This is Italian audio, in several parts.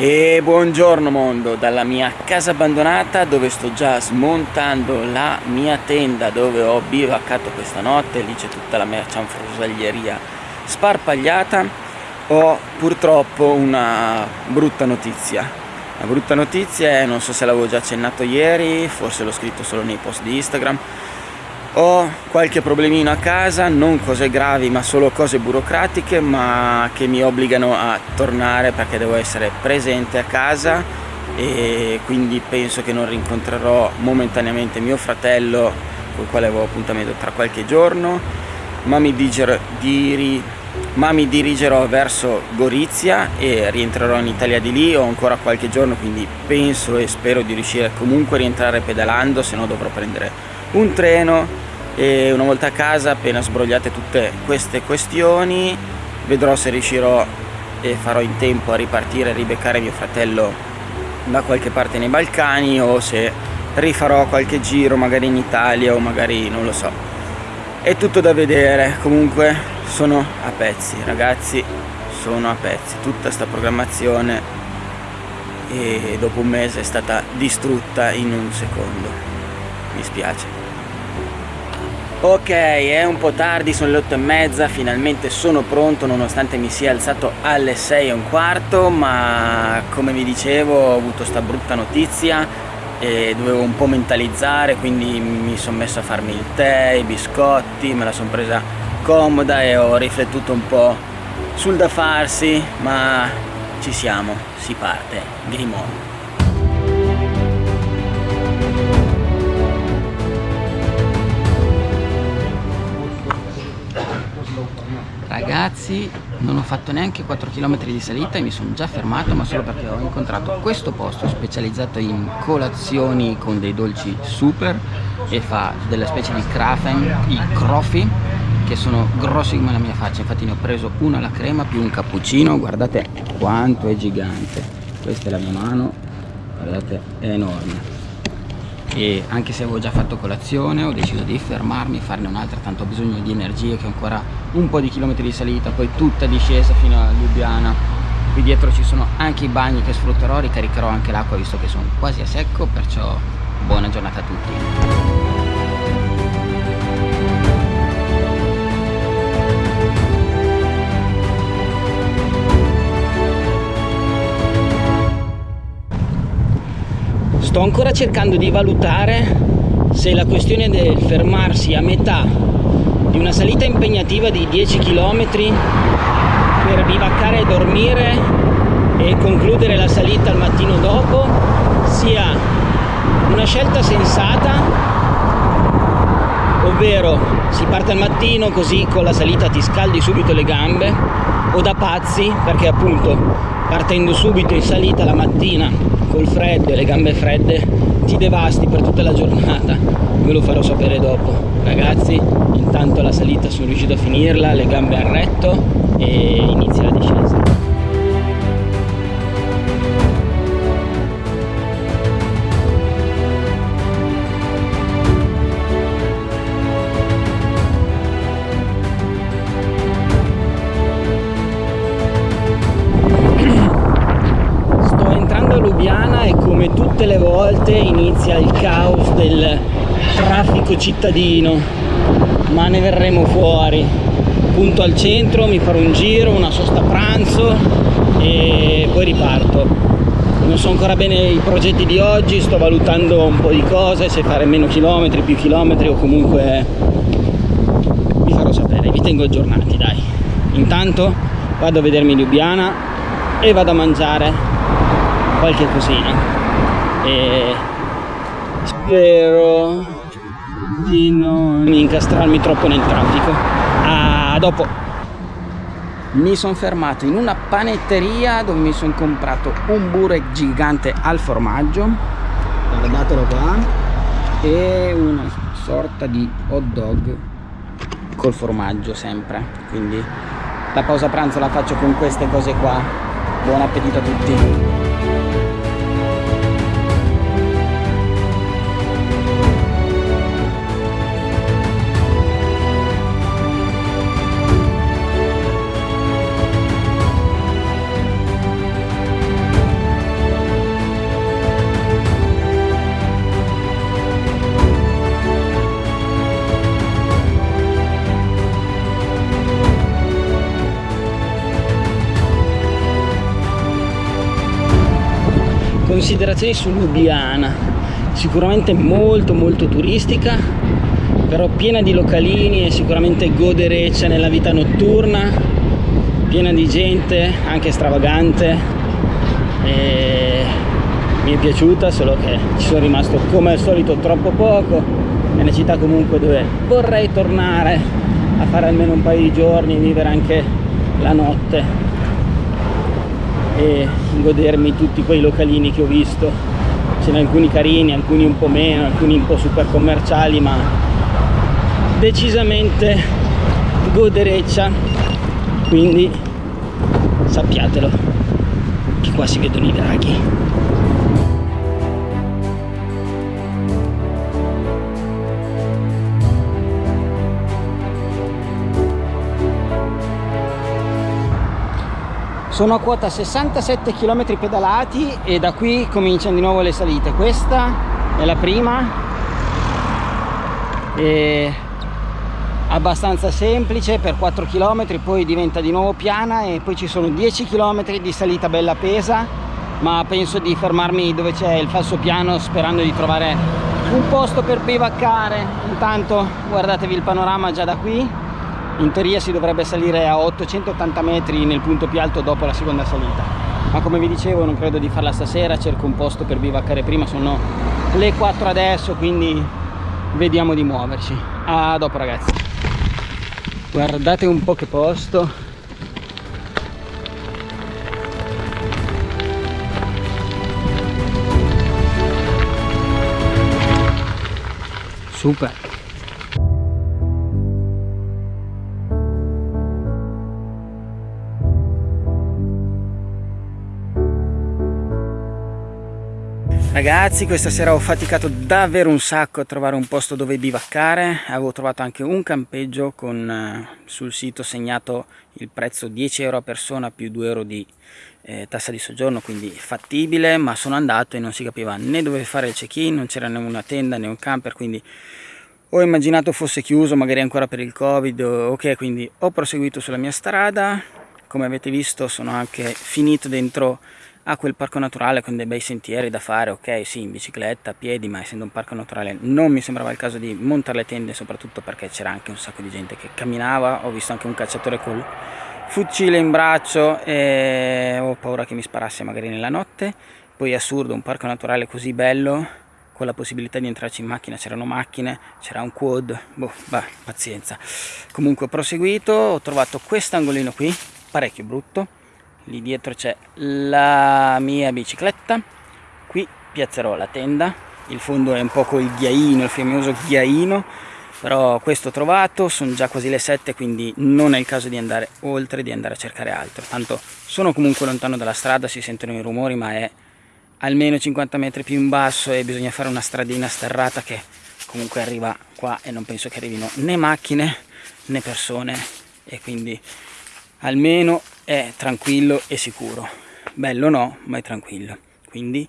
E buongiorno mondo, dalla mia casa abbandonata dove sto già smontando la mia tenda dove ho bivaccato questa notte, lì c'è tutta la mercianfrosaglieria sparpagliata, ho purtroppo una brutta notizia. La brutta notizia è, non so se l'avevo già accennato ieri, forse l'ho scritto solo nei post di Instagram, ho qualche problemino a casa, non cose gravi ma solo cose burocratiche ma che mi obbligano a tornare perché devo essere presente a casa e quindi penso che non rincontrerò momentaneamente mio fratello con il quale avevo appuntamento tra qualche giorno ma mi, diger, diri, ma mi dirigerò verso Gorizia e rientrerò in Italia di lì. Ho ancora qualche giorno quindi penso e spero di riuscire comunque a rientrare pedalando se no dovrò prendere un treno. E una volta a casa appena sbrogliate tutte queste questioni vedrò se riuscirò e farò in tempo a ripartire e ribeccare mio fratello da qualche parte nei Balcani o se rifarò qualche giro magari in Italia o magari non lo so. È tutto da vedere comunque sono a pezzi ragazzi sono a pezzi. Tutta sta programmazione e dopo un mese è stata distrutta in un secondo. Mi spiace. Ok, è un po' tardi, sono le 8 e mezza, finalmente sono pronto nonostante mi sia alzato alle 6 e un quarto, ma come vi dicevo ho avuto sta brutta notizia e dovevo un po' mentalizzare, quindi mi sono messo a farmi il tè, i biscotti, me la sono presa comoda e ho riflettuto un po' sul da farsi, ma ci siamo, si parte, Grimon. Ragazzi, non ho fatto neanche 4 km di salita e mi sono già fermato, ma solo perché ho incontrato questo posto specializzato in colazioni con dei dolci super e fa delle specie di krafen, i crofi, che sono grossi come la mia faccia. Infatti ne ho preso uno alla crema più un cappuccino, guardate quanto è gigante. Questa è la mia mano, guardate, è enorme. E anche se avevo già fatto colazione ho deciso di fermarmi farne un'altra tanto ho bisogno di energie che ho ancora un po' di chilometri di salita poi tutta discesa fino a Lubiana qui dietro ci sono anche i bagni che sfrutterò ricaricherò anche l'acqua visto che sono quasi a secco perciò buona giornata a tutti sto ancora cercando di valutare se la questione del fermarsi a metà di una salita impegnativa di 10 km per bivaccare e dormire e concludere la salita il mattino dopo sia una scelta sensata ovvero si parte al mattino così con la salita ti scaldi subito le gambe o da pazzi perché appunto partendo subito in salita la mattina col freddo e le gambe fredde ti devasti per tutta la giornata. Ve lo farò sapere dopo. Ragazzi intanto la salita sono riuscito a finirla le gambe a retto e inizia la discesa caos del traffico cittadino ma ne verremo fuori. Punto al centro mi farò un giro una sosta pranzo e poi riparto. Non so ancora bene i progetti di oggi sto valutando un po' di cose se fare meno chilometri più chilometri o comunque vi farò sapere. Vi tengo aggiornati dai. Intanto vado a vedermi Ljubljana e vado a mangiare qualche cosina. E spero di non incastrarmi troppo nel traffico. A dopo. Mi sono fermato in una panetteria dove mi sono comprato un burek gigante al formaggio. Guardatelo qua. E una sorta di hot dog col formaggio sempre. Quindi la pausa pranzo la faccio con queste cose qua. Buon appetito a tutti considerazioni su Lubiana sicuramente molto molto turistica però piena di localini e sicuramente godereccia nella vita notturna piena di gente anche stravagante. E mi è piaciuta solo che ci sono rimasto come al solito troppo poco è una città comunque dove vorrei tornare a fare almeno un paio di giorni vivere anche la notte e godermi tutti quei localini che ho visto. Ce ne alcuni carini, alcuni un po' meno, alcuni un po' super commerciali ma decisamente godereccia. Quindi sappiatelo che qua si vedono i draghi sono a quota 67 km pedalati e da qui cominciano di nuovo le salite. Questa è la prima. È abbastanza semplice per 4 km poi diventa di nuovo piana e poi ci sono 10 km di salita bella pesa ma penso di fermarmi dove c'è il falso piano sperando di trovare un posto per bivaccare intanto guardatevi il panorama già da qui in teoria si dovrebbe salire a 880 metri nel punto più alto dopo la seconda salita. Ma come vi dicevo non credo di farla stasera cerco un posto per bivaccare prima sono le 4 adesso quindi vediamo di muoverci. A dopo ragazzi. Guardate un po' che posto. Super Ragazzi questa sera ho faticato davvero un sacco a trovare un posto dove bivaccare. Avevo trovato anche un campeggio con eh, sul sito segnato il prezzo 10 euro a persona più 2 euro di eh, tassa di soggiorno quindi fattibile ma sono andato e non si capiva né dove fare il check-in non c'era né una tenda né un camper quindi ho immaginato fosse chiuso magari ancora per il covid ok quindi ho proseguito sulla mia strada. Come avete visto sono anche finito dentro ha quel parco naturale con dei bei sentieri da fare, ok sì in bicicletta, a piedi, ma essendo un parco naturale non mi sembrava il caso di montare le tende soprattutto perché c'era anche un sacco di gente che camminava, ho visto anche un cacciatore col fucile in braccio e ho paura che mi sparasse magari nella notte, poi è assurdo un parco naturale così bello con la possibilità di entrarci in macchina, c'erano macchine, c'era un quad, boh, bah, pazienza. Comunque ho proseguito, ho trovato quest'angolino qui, parecchio brutto, lì dietro c'è la mia bicicletta. Qui piazzerò la tenda. Il fondo è un po' col ghiaino il famoso ghiaino però questo ho trovato. Sono già quasi le 7 quindi non è il caso di andare oltre di andare a cercare altro. Tanto sono comunque lontano dalla strada si sentono i rumori ma è almeno 50 metri più in basso e bisogna fare una stradina sterrata che comunque arriva qua e non penso che arrivino né macchine né persone. E quindi almeno è tranquillo e sicuro. Bello no ma è tranquillo. Quindi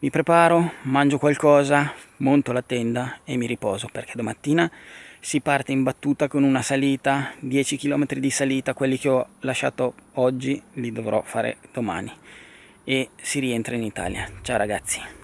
mi preparo mangio qualcosa monto la tenda e mi riposo perché domattina si parte in battuta con una salita 10 km di salita quelli che ho lasciato oggi li dovrò fare domani. E si rientra in Italia. Ciao ragazzi